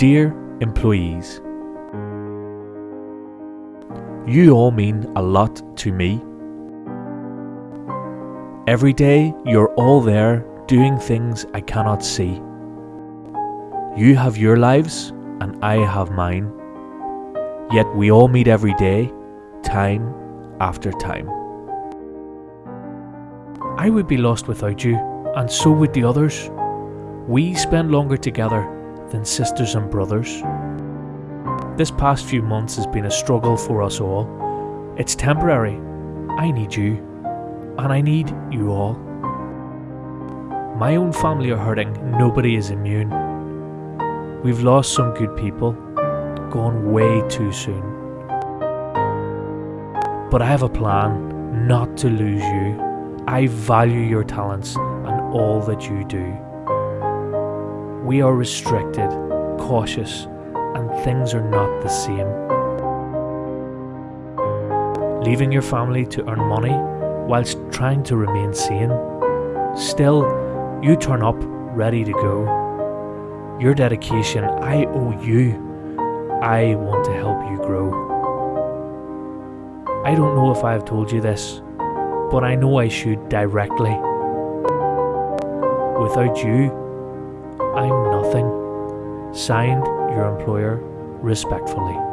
Dear employees, you all mean a lot to me. Every day you're all there doing things I cannot see. You have your lives and I have mine. Yet we all meet every day, time after time. I would be lost without you, and so would the others. We spend longer together than sisters and brothers. This past few months has been a struggle for us all. It's temporary. I need you, and I need you all. My own family are hurting, nobody is immune. We've lost some good people, gone way too soon. But I have a plan not to lose you. I value your talents and all that you do. We are restricted, cautious, and things are not the same. Leaving your family to earn money whilst trying to remain sane. Still, you turn up ready to go. Your dedication, I owe you. I want to help you grow. I don't know if I have told you this, but I know I should directly. Without you, I'm nothing. Signed, your employer, respectfully.